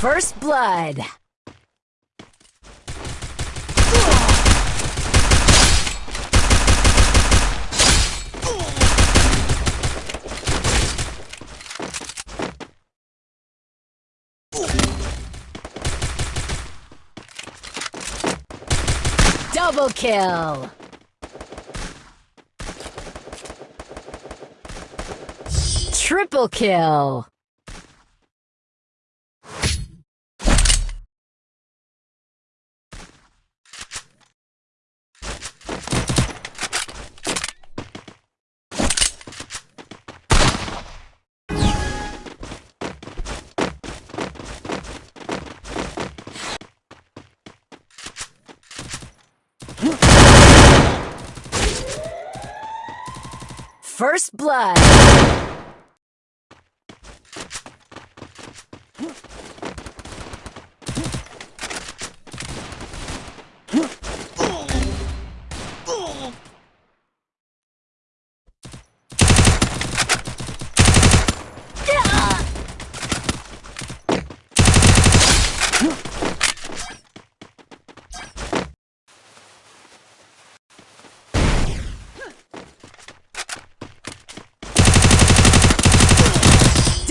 First blood. Double kill! Triple kill! First blood.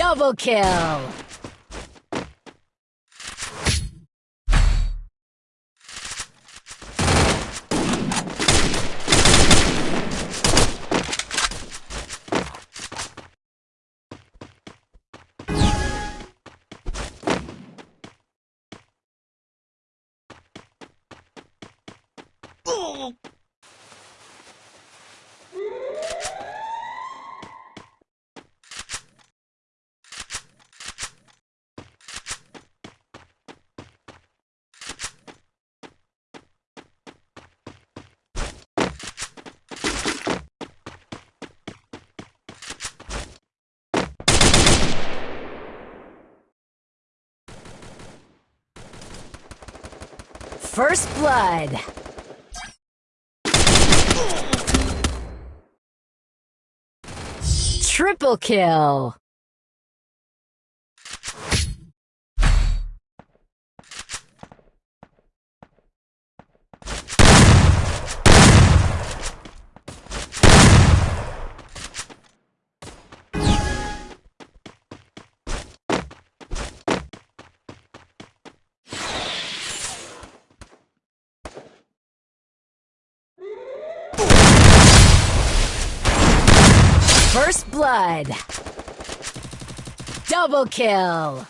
Double kill! First blood. Triple kill. First blood. Double kill.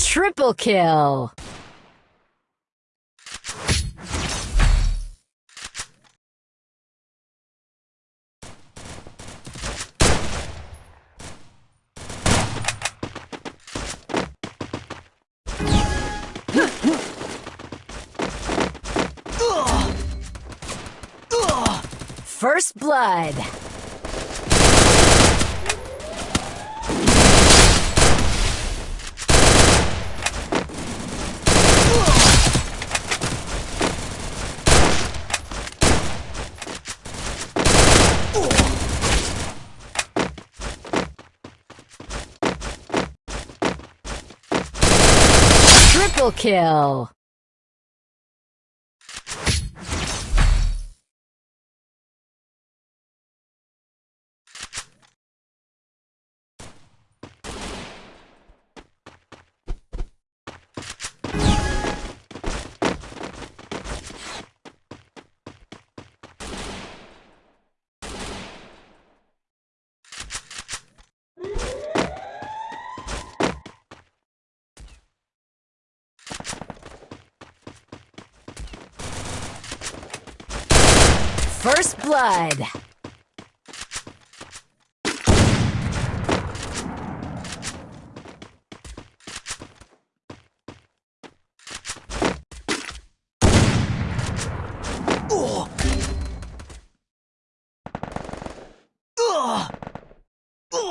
Triple kill. First blood. Triple kill. First blood.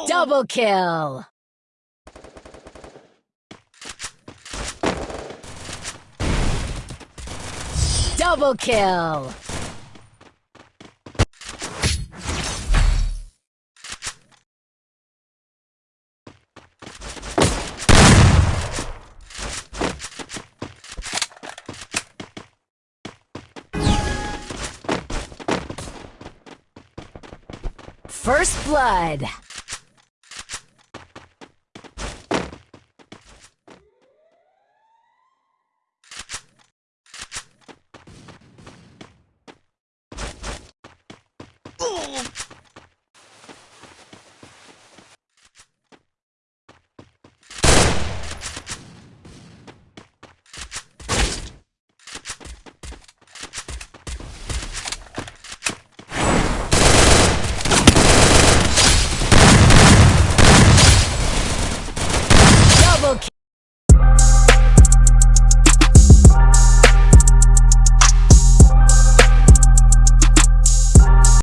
Double kill. Double kill. First blood.